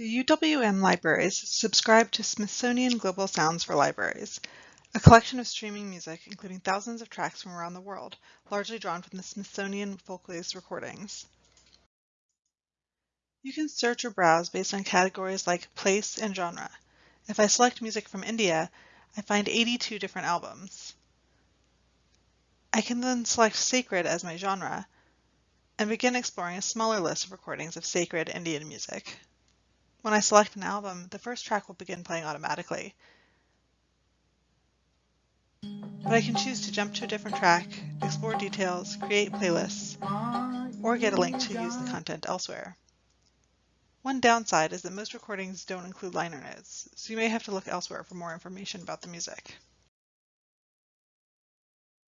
The UWM libraries subscribe to Smithsonian Global Sounds for Libraries, a collection of streaming music including thousands of tracks from around the world, largely drawn from the Smithsonian Folkways recordings. You can search or browse based on categories like place and genre. If I select music from India, I find 82 different albums. I can then select sacred as my genre and begin exploring a smaller list of recordings of sacred Indian music. When I select an album, the first track will begin playing automatically. But I can choose to jump to a different track, explore details, create playlists, or get a link to use the content elsewhere. One downside is that most recordings don't include liner notes, so you may have to look elsewhere for more information about the music.